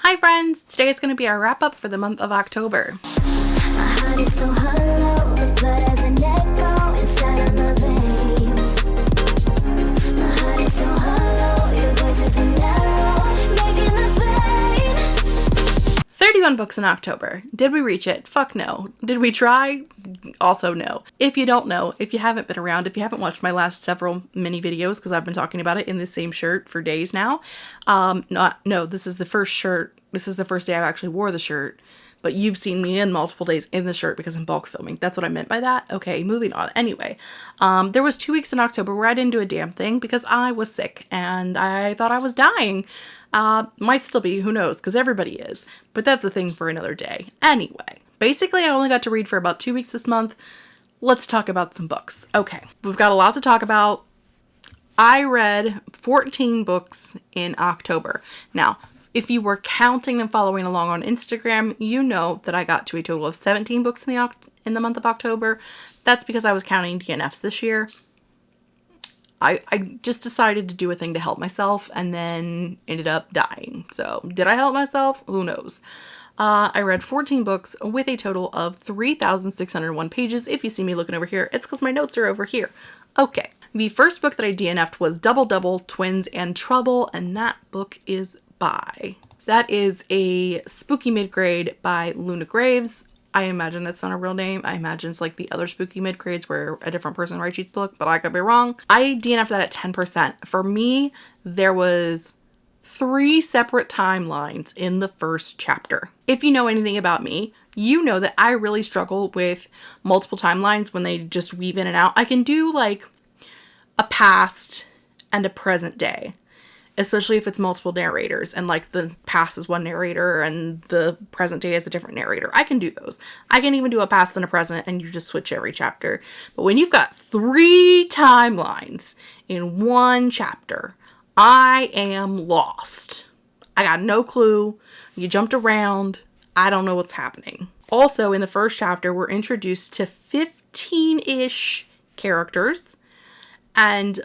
Hi friends! Today is going to be our wrap up for the month of October. Books in October. Did we reach it? Fuck no. Did we try? Also no. If you don't know, if you haven't been around, if you haven't watched my last several mini videos, because I've been talking about it in the same shirt for days now, um, not no, this is the first shirt. This is the first day I've actually wore the shirt but you've seen me in multiple days in the shirt because I'm bulk filming. That's what I meant by that. Okay, moving on. Anyway, um, there was two weeks in October where I didn't do a damn thing because I was sick and I thought I was dying. Uh, might still be, who knows, because everybody is. But that's a thing for another day. Anyway, basically I only got to read for about two weeks this month. Let's talk about some books. Okay, we've got a lot to talk about. I read 14 books in October. Now, if you were counting and following along on Instagram, you know that I got to a total of 17 books in the in the month of October. That's because I was counting DNFs this year. I, I just decided to do a thing to help myself and then ended up dying. So, did I help myself? Who knows? Uh, I read 14 books with a total of 3,601 pages. If you see me looking over here, it's because my notes are over here. Okay. The first book that I DNF'd was Double Double, Twins, and Trouble, and that book is by. That is a spooky mid-grade by Luna Graves. I imagine that's not a real name. I imagine it's like the other spooky mid-grades where a different person writes each book, but I could be wrong. I DNF'd that at 10%. For me, there was three separate timelines in the first chapter. If you know anything about me, you know that I really struggle with multiple timelines when they just weave in and out. I can do like a past and a present day especially if it's multiple narrators and like the past is one narrator and the present day is a different narrator. I can do those. I can even do a past and a present and you just switch every chapter. But when you've got three timelines in one chapter, I am lost. I got no clue. You jumped around. I don't know what's happening. Also, in the first chapter, we're introduced to 15 ish characters, and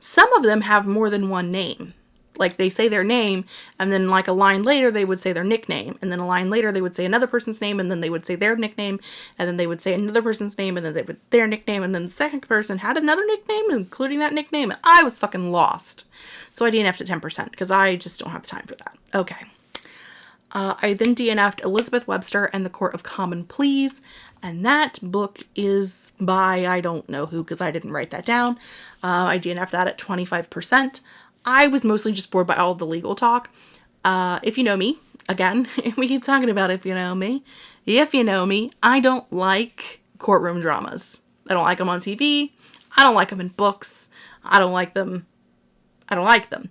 some of them have more than one name. Like they say their name, and then like a line later, they would say their nickname, and then a line later, they would say another person's name, and then they would say their nickname, and then they would say another person's name, and then they would their nickname, and then the second person had another nickname, including that nickname. And I was fucking lost. So I DNF'd to 10% because I just don't have time for that. Okay. Uh, I then DNF'd Elizabeth Webster and the Court of Common Pleas, and that book is by I don't know who because I didn't write that down. Uh, I DNF'd that at 25%. I was mostly just bored by all the legal talk. Uh, if you know me, again, we keep talking about if you know me. If you know me, I don't like courtroom dramas. I don't like them on TV. I don't like them in books. I don't like them. I don't like them.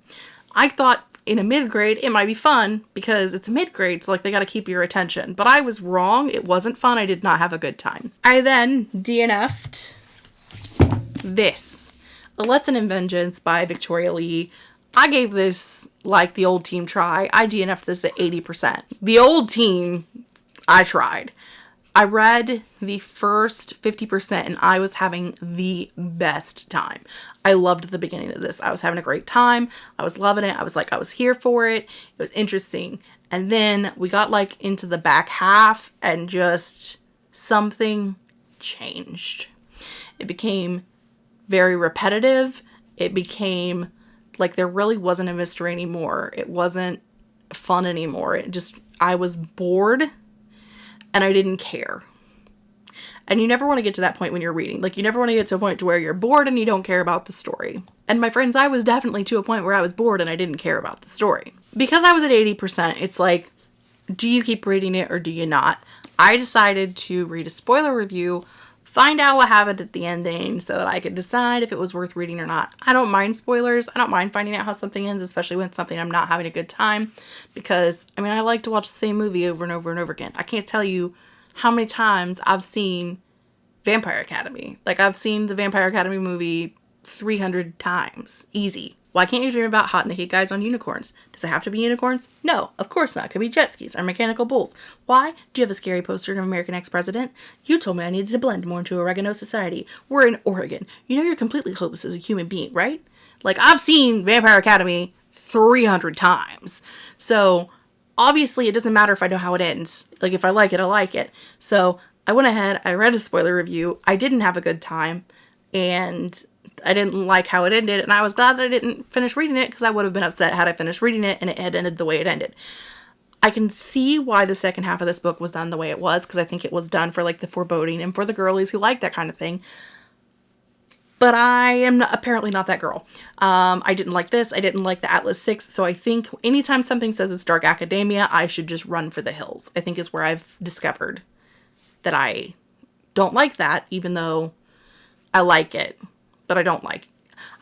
I thought in a mid grade, it might be fun because it's a mid grade, so like they got to keep your attention. But I was wrong. It wasn't fun. I did not have a good time. I then DNF'd this A Lesson in Vengeance by Victoria Lee. I gave this like the old team try. I DNF'd this at 80%. The old team, I tried. I read the first 50% and I was having the best time. I loved the beginning of this. I was having a great time. I was loving it. I was like, I was here for it. It was interesting. And then we got like into the back half and just something changed. It became very repetitive. It became like there really wasn't a mystery anymore. It wasn't fun anymore. It just, I was bored and I didn't care. And you never want to get to that point when you're reading. Like, you never want to get to a point to where you're bored and you don't care about the story. And my friends, I was definitely to a point where I was bored and I didn't care about the story. Because I was at 80%, it's like, do you keep reading it or do you not? I decided to read a spoiler review, find out what happened at the ending so that I could decide if it was worth reading or not. I don't mind spoilers. I don't mind finding out how something ends, especially when it's something I'm not having a good time. Because, I mean, I like to watch the same movie over and over and over again. I can't tell you how many times I've seen Vampire Academy. Like I've seen the Vampire Academy movie 300 times. Easy. Why can't you dream about hot naked guys on unicorns? Does it have to be unicorns? No, of course not. It could be jet skis or mechanical bulls. Why? Do you have a scary poster of an American ex-president? You told me I needed to blend more into oregano society. We're in Oregon. You know you're completely hopeless as a human being, right? Like I've seen Vampire Academy 300 times. So obviously it doesn't matter if I know how it ends. Like if I like it, I like it. So I went ahead, I read a spoiler review. I didn't have a good time and I didn't like how it ended and I was glad that I didn't finish reading it because I would have been upset had I finished reading it and it had ended the way it ended. I can see why the second half of this book was done the way it was because I think it was done for like the foreboding and for the girlies who like that kind of thing. But I am not, apparently not that girl. Um, I didn't like this. I didn't like the Atlas 6. So I think anytime something says it's dark academia, I should just run for the hills. I think is where I've discovered that I don't like that, even though I like it. But I don't like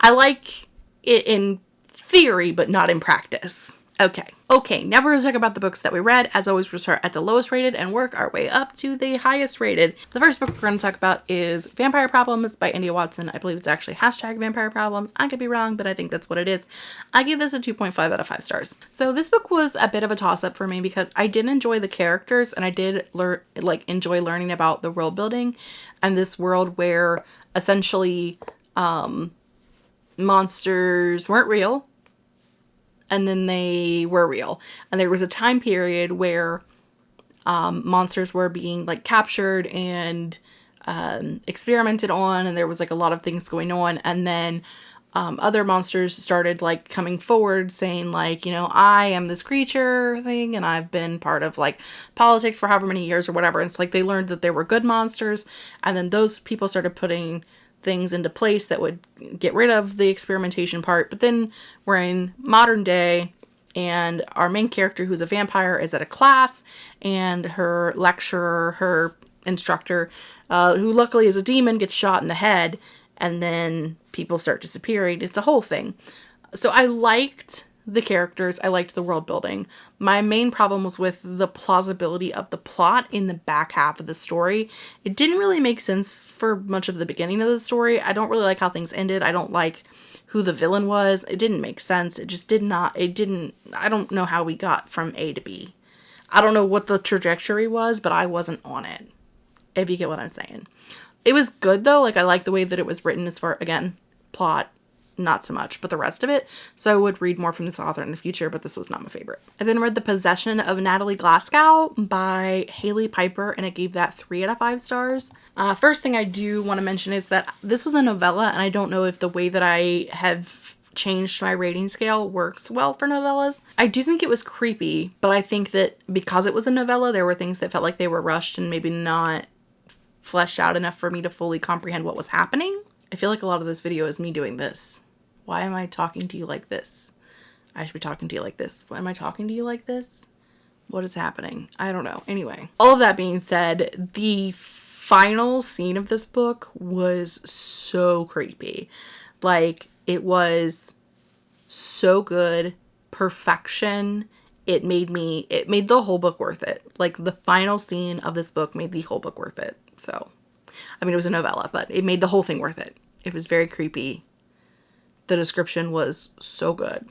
I like it in theory, but not in practice. Okay. Okay, now we're going to talk about the books that we read. As always, we'll start at the lowest rated and work our way up to the highest rated. The first book we're going to talk about is Vampire Problems by India Watson. I believe it's actually hashtag Vampire Problems. I could be wrong, but I think that's what it is. I give this a 2.5 out of 5 stars. So this book was a bit of a toss-up for me because I did enjoy the characters and I did learn like enjoy learning about the world building and this world where essentially um, monsters weren't real and then they were real. And there was a time period where um, monsters were being like captured and um, experimented on, and there was like a lot of things going on. And then um, other monsters started like coming forward saying like, you know, I am this creature thing, and I've been part of like politics for however many years or whatever. And it's like they learned that there were good monsters, and then those people started putting things into place that would get rid of the experimentation part. But then we're in modern day and our main character who's a vampire is at a class and her lecturer, her instructor, uh, who luckily is a demon, gets shot in the head and then people start disappearing. It's a whole thing. So I liked the characters, I liked the world building. My main problem was with the plausibility of the plot in the back half of the story. It didn't really make sense for much of the beginning of the story. I don't really like how things ended. I don't like who the villain was. It didn't make sense. It just did not, it didn't, I don't know how we got from A to B. I don't know what the trajectory was, but I wasn't on it, if you get what I'm saying. It was good though, like I like the way that it was written as far, again, plot, not so much, but the rest of it. So I would read more from this author in the future, but this was not my favorite. I then read The Possession of Natalie Glasgow by Hailey Piper, and I gave that three out of five stars. Uh, first thing I do want to mention is that this is a novella, and I don't know if the way that I have changed my rating scale works well for novellas. I do think it was creepy, but I think that because it was a novella, there were things that felt like they were rushed and maybe not fleshed out enough for me to fully comprehend what was happening. I feel like a lot of this video is me doing this. Why am I talking to you like this? I should be talking to you like this. Why am I talking to you like this? What is happening? I don't know. Anyway, all of that being said, the final scene of this book was so creepy. Like, it was so good. Perfection. It made me, it made the whole book worth it. Like, the final scene of this book made the whole book worth it. So, I mean, it was a novella, but it made the whole thing worth it. It was very creepy. The description was so good.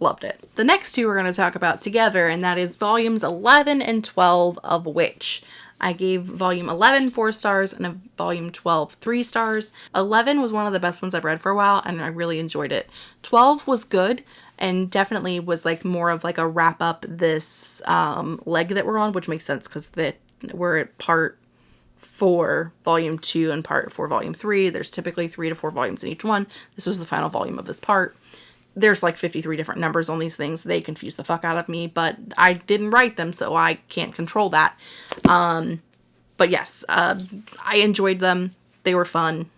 Loved it. The next two we're going to talk about together, and that is volumes 11 and 12 of Witch. I gave volume 11 four stars and a volume 12 three stars. 11 was one of the best ones I've read for a while and I really enjoyed it. 12 was good and definitely was like more of like a wrap up this um, leg that we're on, which makes sense because that we're at part for volume two and part for volume three. There's typically three to four volumes in each one. This was the final volume of this part. There's like 53 different numbers on these things. They confuse the fuck out of me, but I didn't write them, so I can't control that. Um, but yes, uh, I enjoyed them. They were fun.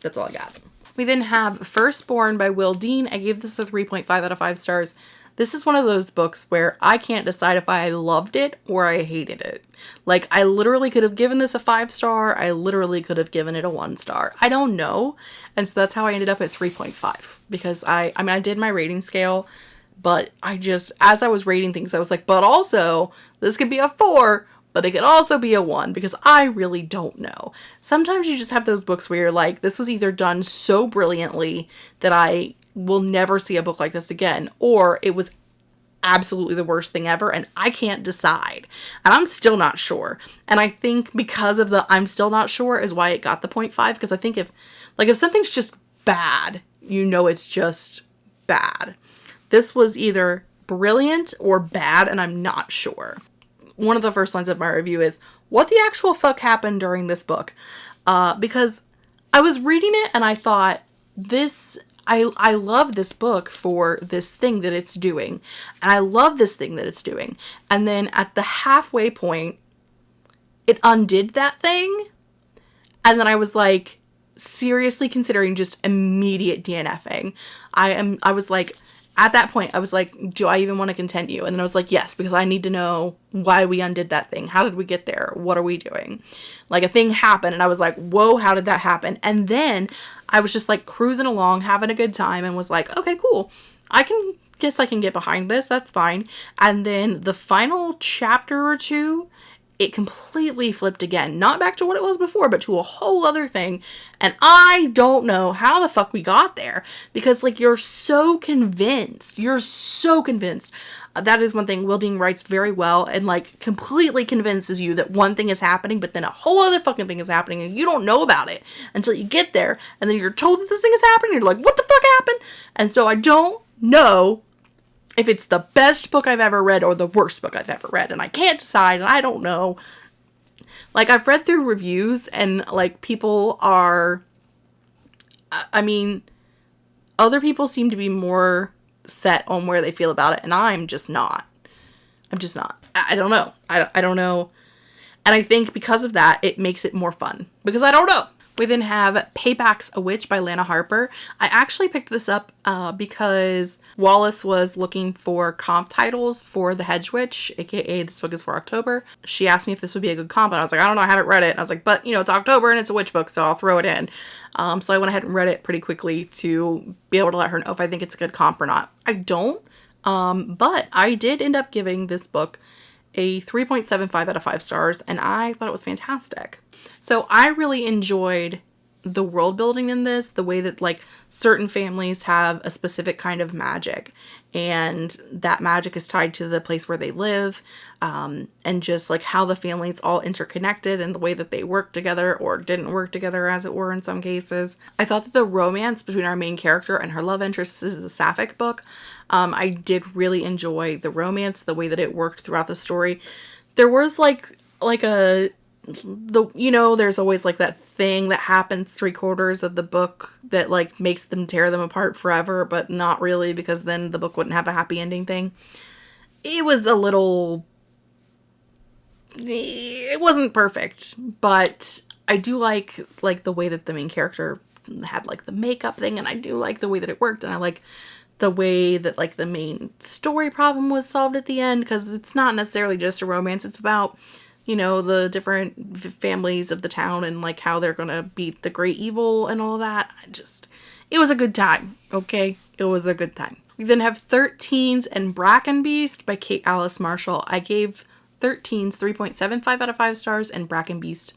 That's all I got. We then have Firstborn by Will Dean. I gave this a 3.5 out of 5 stars. This is one of those books where I can't decide if I loved it or I hated it. Like, I literally could have given this a five star. I literally could have given it a one star. I don't know. And so that's how I ended up at 3.5 because I, I mean, I did my rating scale, but I just, as I was rating things, I was like, but also, this could be a four, but it could also be a one because I really don't know. Sometimes you just have those books where you're like, this was either done so brilliantly that I will never see a book like this again, or it was absolutely the worst thing ever and I can't decide. And I'm still not sure. And I think because of the I'm still not sure is why it got the 0.5 because I think if like if something's just bad, you know it's just bad. This was either brilliant or bad, and I'm not sure. One of the first lines of my review is, What the actual fuck happened during this book? Uh, because I was reading it and I thought, this I I love this book for this thing that it's doing. And I love this thing that it's doing. And then at the halfway point it undid that thing. And then I was like seriously considering just immediate DNFing. I am I was like at that point I was like, do I even want to continue? And then I was like, yes, because I need to know why we undid that thing. How did we get there? What are we doing? Like a thing happened and I was like, whoa, how did that happen? And then I was just like cruising along, having a good time and was like, okay, cool. I can guess I can get behind this. That's fine. And then the final chapter or two it completely flipped again. Not back to what it was before, but to a whole other thing. And I don't know how the fuck we got there because, like, you're so convinced. You're so convinced. Uh, that is one thing Will Dean writes very well and, like, completely convinces you that one thing is happening, but then a whole other fucking thing is happening and you don't know about it until you get there. And then you're told that this thing is happening. You're like, what the fuck happened? And so I don't know if it's the best book I've ever read or the worst book I've ever read. And I can't decide, and I don't know. Like, I've read through reviews, and like, people are. I mean, other people seem to be more set on where they feel about it, and I'm just not. I'm just not. I, I don't know. I, I don't know. And I think because of that, it makes it more fun. Because I don't know. We then have Payback's a Witch by Lana Harper. I actually picked this up uh, because Wallace was looking for comp titles for The Hedge Witch, aka this book is for October. She asked me if this would be a good comp, and I was like, I don't know, I haven't read it. And I was like, but you know, it's October and it's a witch book, so I'll throw it in. Um, so I went ahead and read it pretty quickly to be able to let her know if I think it's a good comp or not. I don't, um, but I did end up giving this book a 3.75 out of 5 stars, and I thought it was fantastic. So I really enjoyed the world building in this, the way that like certain families have a specific kind of magic and that magic is tied to the place where they live um, and just like how the families all interconnected and the way that they work together or didn't work together as it were in some cases. I thought that the romance between our main character and her love interest is a sapphic book. Um, I did really enjoy the romance, the way that it worked throughout the story. There was like like a the you know there's always like that thing that happens three quarters of the book that like makes them tear them apart forever but not really because then the book wouldn't have a happy ending thing. It was a little it wasn't perfect but i do like like the way that the main character had like the makeup thing and i do like the way that it worked and i like the way that like the main story problem was solved at the end because it's not necessarily just a romance it's about you know, the different families of the town and like how they're gonna beat the great evil and all that. I just, it was a good time, okay? It was a good time. We then have 13s and Bracken Beast by Kate Alice Marshall. I gave 13s 3.75 out of 5 stars and Bracken Beast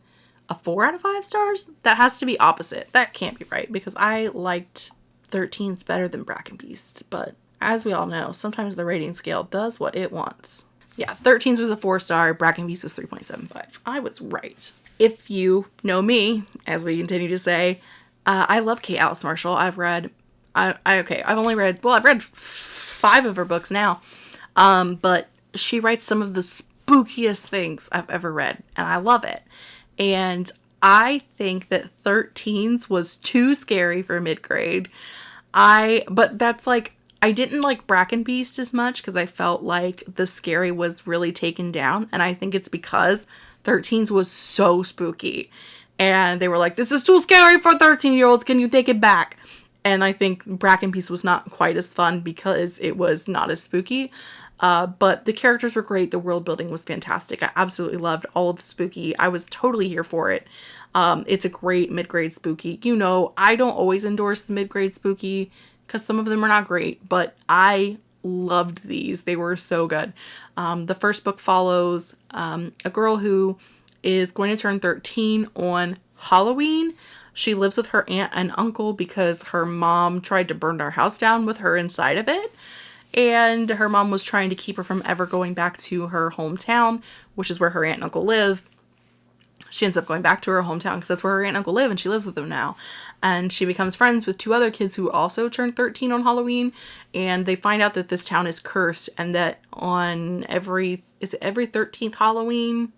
a 4 out of 5 stars. That has to be opposite. That can't be right because I liked 13s better than Bracken Beast, but as we all know, sometimes the rating scale does what it wants. Yeah, 13s was a four star, Bracken Beast was 3.75. I was right. If you know me, as we continue to say, uh, I love Kate Alice Marshall. I've read, I, I okay, I've only read, well, I've read five of her books now, um, but she writes some of the spookiest things I've ever read, and I love it. And I think that 13s was too scary for mid grade. I, but that's like, I didn't like Bracken Beast as much because I felt like the scary was really taken down. And I think it's because 13s was so spooky. And they were like, this is too scary for 13 year olds. Can you take it back? And I think Bracken Beast was not quite as fun because it was not as spooky. Uh, but the characters were great. The world building was fantastic. I absolutely loved all of the spooky. I was totally here for it. Um, it's a great mid grade spooky. You know, I don't always endorse the mid grade spooky because some of them are not great, but I loved these. They were so good. Um, the first book follows um, a girl who is going to turn 13 on Halloween. She lives with her aunt and uncle because her mom tried to burn their house down with her inside of it. And her mom was trying to keep her from ever going back to her hometown, which is where her aunt and uncle live. she ends up going back to her hometown because that's where her aunt and uncle live and she lives with them now and she becomes friends with two other kids who also turn 13 on halloween. And they find out that this town is cursed and that on every is every 13th halloween?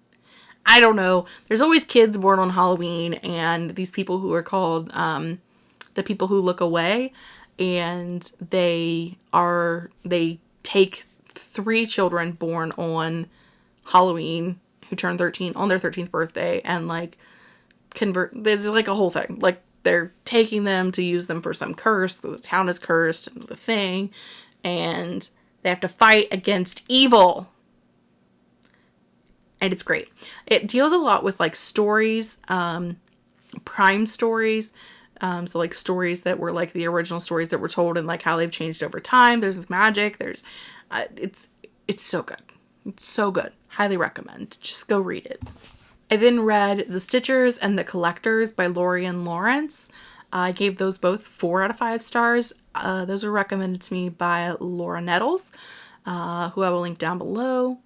I don't know. There's always kids born on halloween and these people who are called um, the people who look away. And they are they take three children born on halloween who turn 13 on their 13th birthday and like convert there's like a whole thing. Like they're taking them to use them for some curse the town is cursed and the thing and they have to fight against evil. And it's great. It deals a lot with like stories um prime stories um, so like stories that were like the original stories that were told and like how they've changed over time. There's magic. There's uh, it's it's so good. It's so good. Highly recommend. Just go read it I then read The Stitchers and The Collectors by Lorien Lawrence. I gave those both four out of five stars. Uh, those were recommended to me by Laura Nettles, uh, who I will link down below.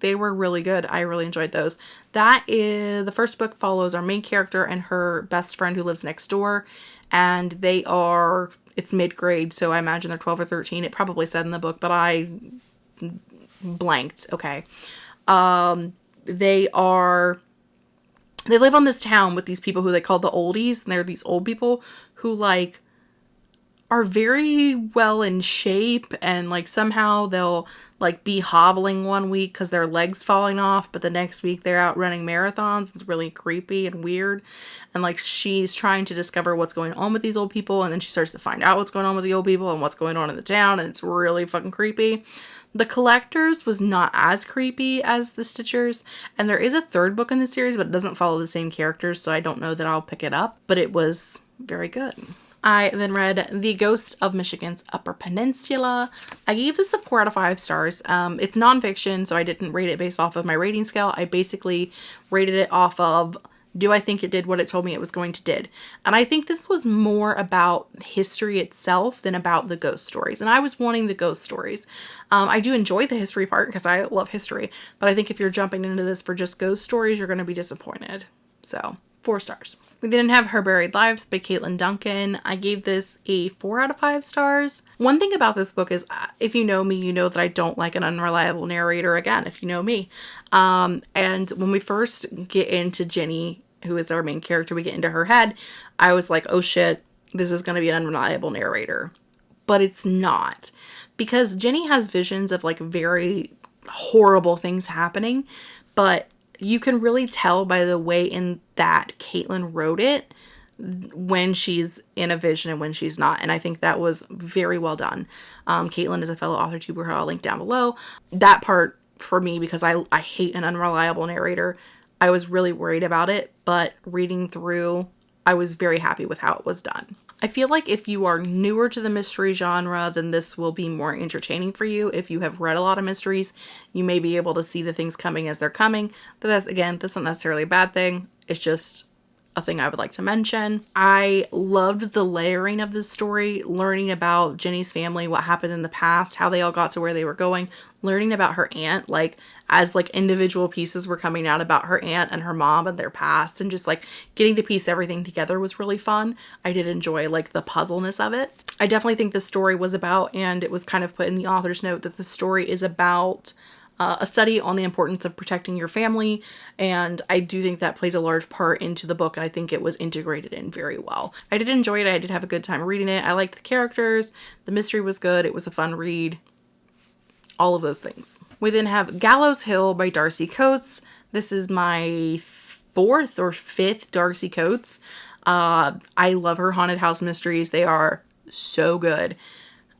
They were really good. I really enjoyed those. That is the first book follows our main character and her best friend who lives next door, and they are it's mid grade, so I imagine they're 12 or 13. It probably said in the book, but I blanked. Okay. Um, they are they live on this town with these people who they call the oldies and they're these old people who like are very well in shape and like somehow they'll like be hobbling one week because their legs falling off but the next week they're out running marathons. It's really creepy and weird. And like she's trying to discover what's going on with these old people and then she starts to find out what's going on with the old people and what's going on in the town and it's really fucking creepy the Collectors was not as creepy as The Stitchers, and there is a third book in the series, but it doesn't follow the same characters, so I don't know that I'll pick it up, but it was very good. I then read The Ghost of Michigan's Upper Peninsula. I gave this a 4 out of 5 stars. Um, it's nonfiction, so I didn't rate it based off of my rating scale. I basically rated it off of do I think it did what it told me it was going to did? And I think this was more about history itself than about the ghost stories. And I was wanting the ghost stories. Um, I do enjoy the history part because I love history, but I think if you're jumping into this for just ghost stories, you're going to be disappointed. So, four stars. We didn't have Her Buried Lives by Caitlin Duncan. I gave this a four out of five stars. One thing about this book is, uh, if you know me, you know that I don't like an unreliable narrator. Again, if you know me. Um, and when we first get into Jenny who is our main character, we get into her head, I was like, oh shit, this is going to be an unreliable narrator. But it's not. Because Jenny has visions of like very horrible things happening, but you can really tell by the way in that Caitlin wrote it when she's in a vision and when she's not. And I think that was very well done. Um, Caitlin is a fellow author tuber who I'll link down below. That part for me, because I, I hate an unreliable narrator, I was really worried about it, but reading through, I was very happy with how it was done. I feel like if you are newer to the mystery genre, then this will be more entertaining for you. If you have read a lot of mysteries, you may be able to see the things coming as they're coming. But that's, again, that's not necessarily a bad thing. It's just a thing I would like to mention. I loved the layering of this story, learning about Jenny's family, what happened in the past, how they all got to where they were going, learning about her aunt, like as like individual pieces were coming out about her aunt and her mom and their past and just like getting to piece everything together was really fun. I did enjoy like the puzzleness of it. I definitely think the story was about and it was kind of put in the author's note that the story is about uh, a study on the importance of protecting your family, and I do think that plays a large part into the book, and I think it was integrated in very well. I did enjoy it, I did have a good time reading it. I liked the characters, the mystery was good, it was a fun read, all of those things. We then have Gallows Hill by Darcy Coates. This is my fourth or fifth Darcy Coates. Uh, I love her haunted house mysteries, they are so good.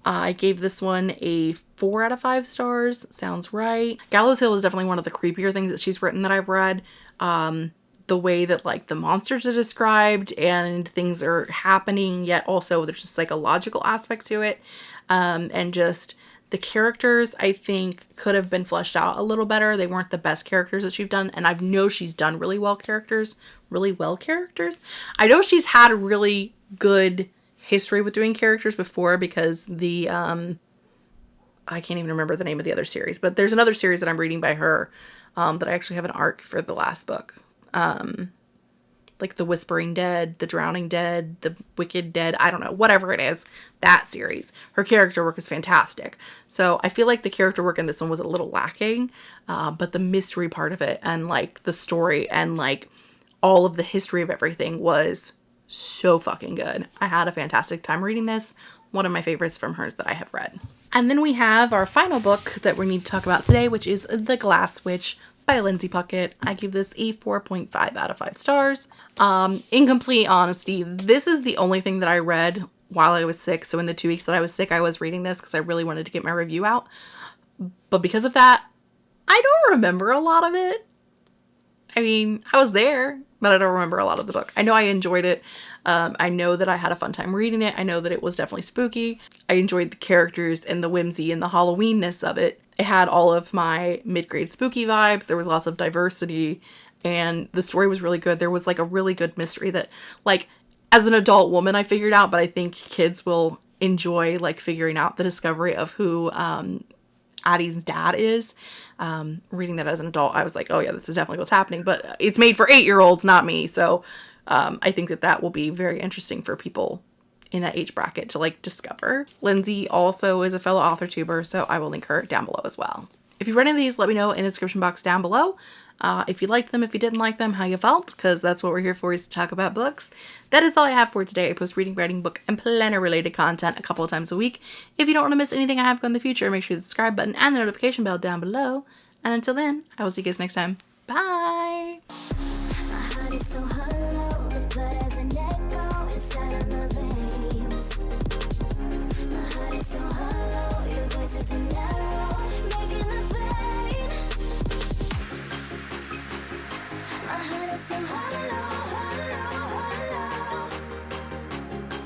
I gave this one a four out of five stars. Sounds right. Gallows Hill is definitely one of the creepier things that she's written that I've read. Um, the way that like the monsters are described and things are happening, yet also there's just psychological aspect to it. Um, and just the characters, I think, could have been fleshed out a little better. They weren't the best characters that she's done. And I know she's done really well characters, really well characters. I know she's had really good history with doing characters before because the um I can't even remember the name of the other series, but there's another series that I'm reading by her um, that I actually have an arc for the last book. um, like the Whispering Dead, the Drowning Dead, the Wicked Dead, I don't know, whatever it is, that series. Her character work is fantastic. So I feel like the character work in this one was a little lacking, uh, but the mystery part of it and like the story and like all of the history of everything was so fucking good. I had a fantastic time reading this. One of my favorites from hers that I have read. And then we have our final book that we need to talk about today, which is The Glass Witch by Lindsay Puckett. I give this a 4.5 out of 5 stars. Um, in complete honesty, this is the only thing that I read while I was sick. So in the two weeks that I was sick, I was reading this because I really wanted to get my review out. But because of that, I don't remember a lot of it. I mean, I was there, but I don't remember a lot of the book. I know I enjoyed it. Um, I know that I had a fun time reading it. I know that it was definitely spooky. I enjoyed the characters and the whimsy and the Halloweenness of it. It had all of my mid-grade spooky vibes. There was lots of diversity and the story was really good. There was like a really good mystery that like as an adult woman I figured out, but I think kids will enjoy like figuring out the discovery of who um, Addie's dad is. Um, reading that as an adult, I was like, oh yeah, this is definitely what's happening. But it's made for eight year olds, not me. So um, I think that that will be very interesting for people in that age bracket to like discover. Lindsay also is a fellow author tuber, so I will link her down below as well. If you've read any of these, let me know in the description box down below. Uh, if you liked them, if you didn't like them, how you felt, because that's what we're here for is to talk about books. That is all I have for today. I post reading, writing, book, and planner related content a couple of times a week. If you don't want to miss anything I have in the future, make sure the subscribe button and the notification bell down below. And until then, I will see you guys next time. Bye!